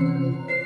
Música